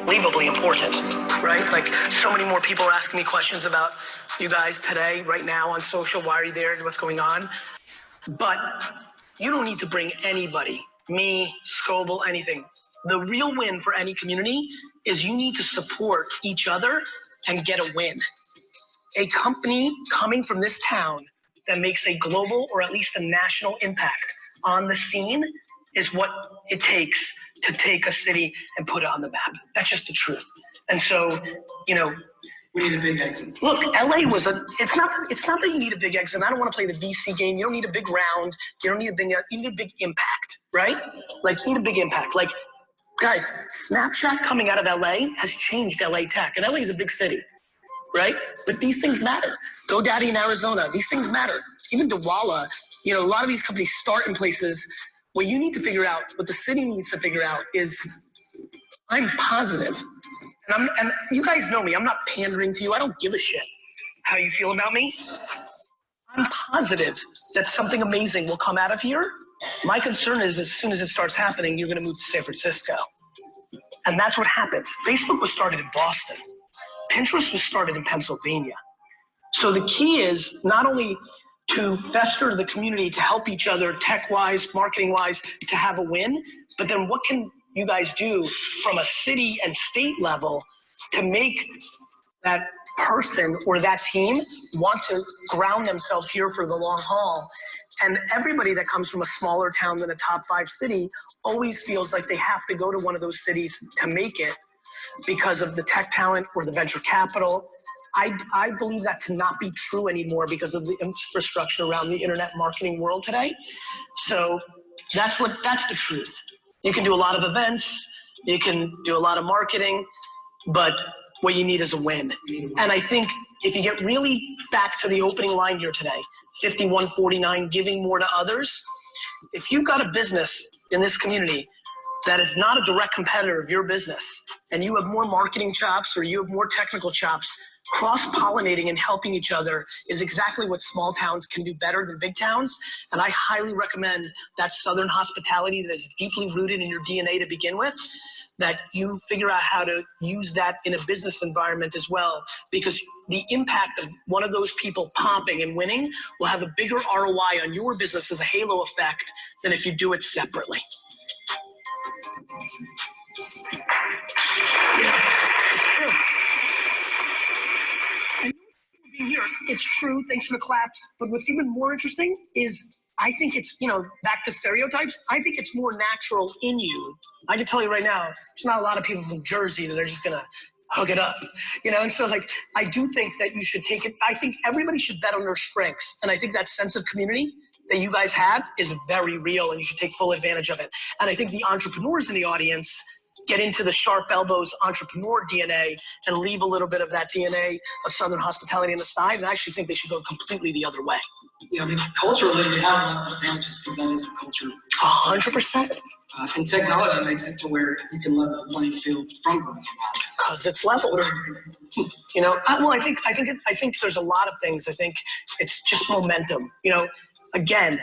unbelievably important, right? Like so many more people are asking me questions about you guys today, right now on social. Why are you there? What's going on? But you don't need to bring anybody, me, Scoble, anything. The real win for any community is you need to support each other and get a win. A company coming from this town that makes a global or at least a national impact on the scene is what it takes to take a city and put it on the map. That's just the truth. And so, you know, we need a big exit. Look, LA was a. It's not. It's not that you need a big exit. And I don't want to play the VC game. You don't need a big round. You don't need a big. You need a big impact, right? Like you need a big impact. Like, guys, Snapchat coming out of LA has changed LA tech, and LA is a big city, right? But these things matter. GoDaddy in Arizona, these things matter. Even Dwolla, you know, a lot of these companies start in places what you need to figure out, what the city needs to figure out is I'm positive, and I'm and you guys know me, I'm not pandering to you. I don't give a shit how you feel about me. I'm positive that something amazing will come out of here. My concern is as soon as it starts happening, you're gonna move to San Francisco. And that's what happens. Facebook was started in Boston. Pinterest was started in Pennsylvania. So the key is not only to fester the community, to help each other tech-wise, marketing-wise, to have a win. But then what can you guys do from a city and state level to make that person or that team want to ground themselves here for the long haul? And everybody that comes from a smaller town than a top five city always feels like they have to go to one of those cities to make it because of the tech talent or the venture capital I, I believe that to not be true anymore because of the infrastructure around the internet marketing world today. So that's what that's the truth. You can do a lot of events, you can do a lot of marketing, but what you need is a win. And I think if you get really back to the opening line here today, 5149, giving more to others, if you've got a business in this community that is not a direct competitor of your business and you have more marketing chops or you have more technical chops cross-pollinating and helping each other is exactly what small towns can do better than big towns. And I highly recommend that Southern hospitality that is deeply rooted in your DNA to begin with, that you figure out how to use that in a business environment as well. Because the impact of one of those people popping and winning will have a bigger ROI on your business as a halo effect than if you do it separately. It's true, thanks for the claps. But what's even more interesting is I think it's, you know, back to stereotypes, I think it's more natural in you. I can tell you right now, there's not a lot of people from Jersey that are just gonna hook it up. You know, and so like I do think that you should take it. I think everybody should bet on their strengths. And I think that sense of community that you guys have is very real and you should take full advantage of it. And I think the entrepreneurs in the audience get into the sharp elbows entrepreneur DNA and leave a little bit of that DNA of Southern hospitality on the side. And I actually think they should go completely the other way. Yeah, I mean, culturally, we have a lot of advantages because that is the culture. A hundred percent. Uh, and technology makes it to where you can level the playing field from going Because it's leveled. You know, I, well, I think I think I think there's a lot of things. I think it's just momentum. You know, again,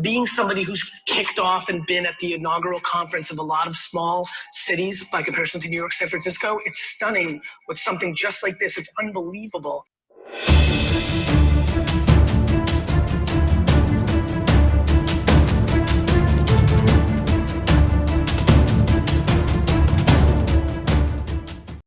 being somebody who's kicked off and been at the inaugural conference of a lot of small cities by comparison to New York, San Francisco, it's stunning with something just like this. It's unbelievable.